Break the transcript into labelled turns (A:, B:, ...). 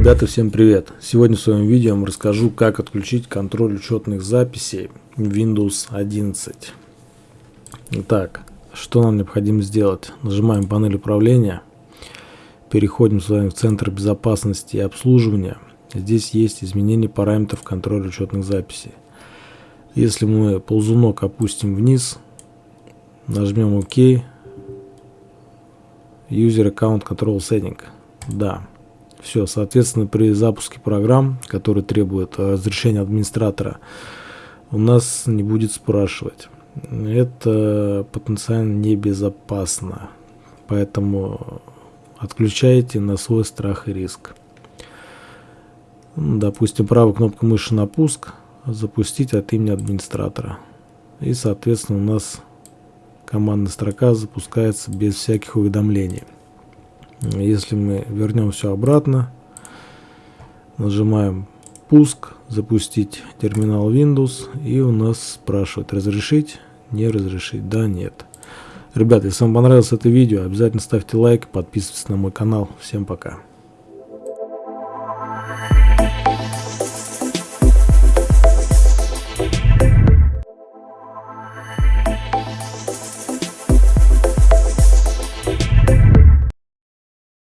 A: Ребята, всем привет! Сегодня в своем видео я расскажу, как отключить контроль учетных записей Windows 11. Итак, что нам необходимо сделать? Нажимаем панель управления, переходим с вами в Центр безопасности и обслуживания. Здесь есть изменение параметров контроля учетных записей. Если мы ползунок опустим вниз, нажмем ОК, User Account Control Setting. Да, все, соответственно, при запуске программ, которые требуют разрешения администратора, у нас не будет спрашивать. Это потенциально небезопасно. Поэтому отключайте на свой страх и риск. Допустим, правой кнопкой мыши на пуск, запустить от имени администратора. И, соответственно, у нас командная строка запускается без всяких уведомлений. Если мы вернем все обратно, нажимаем пуск, запустить терминал Windows, и у нас спрашивает разрешить, не разрешить, да, нет. Ребята, если вам понравилось это видео, обязательно ставьте лайк, подписывайтесь на мой канал. Всем пока.